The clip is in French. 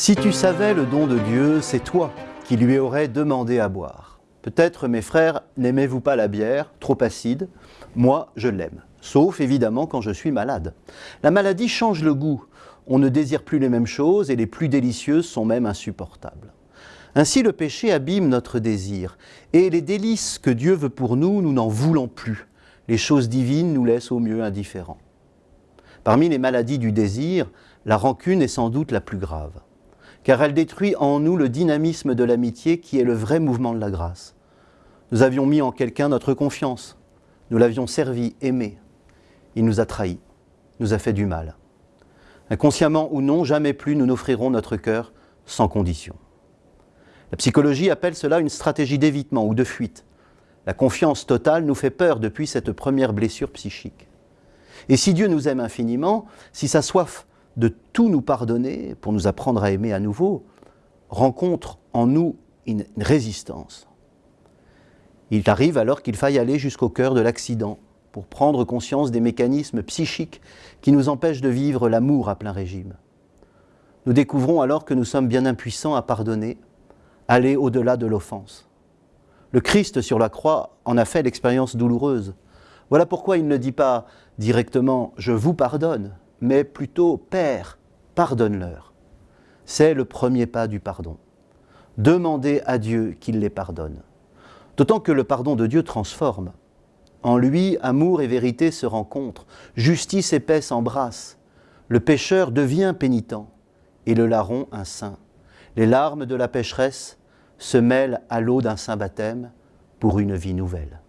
Si tu savais le don de Dieu, c'est toi qui lui aurais demandé à boire. Peut-être, mes frères, n'aimez-vous pas la bière, trop acide? Moi, je l'aime, sauf évidemment quand je suis malade. La maladie change le goût. On ne désire plus les mêmes choses et les plus délicieuses sont même insupportables. Ainsi, le péché abîme notre désir et les délices que Dieu veut pour nous, nous n'en voulons plus. Les choses divines nous laissent au mieux indifférents. Parmi les maladies du désir, la rancune est sans doute la plus grave car elle détruit en nous le dynamisme de l'amitié qui est le vrai mouvement de la grâce. Nous avions mis en quelqu'un notre confiance, nous l'avions servi, aimé. Il nous a trahis, nous a fait du mal. Inconsciemment ou non, jamais plus nous n'offrirons notre cœur sans condition. La psychologie appelle cela une stratégie d'évitement ou de fuite. La confiance totale nous fait peur depuis cette première blessure psychique. Et si Dieu nous aime infiniment, si sa soif de tout nous pardonner pour nous apprendre à aimer à nouveau, rencontre en nous une résistance. Il arrive alors qu'il faille aller jusqu'au cœur de l'accident pour prendre conscience des mécanismes psychiques qui nous empêchent de vivre l'amour à plein régime. Nous découvrons alors que nous sommes bien impuissants à pardonner, aller au-delà de l'offense. Le Christ sur la croix en a fait l'expérience douloureuse. Voilà pourquoi il ne dit pas directement ⁇ Je vous pardonne ⁇ mais plutôt Père, pardonne-leur. C'est le premier pas du pardon. Demander à Dieu qu'il les pardonne. D'autant que le pardon de Dieu transforme. En lui, amour et vérité se rencontrent, justice et paix s'embrassent. Le pécheur devient pénitent et le larron un saint. Les larmes de la pécheresse se mêlent à l'eau d'un saint baptême pour une vie nouvelle.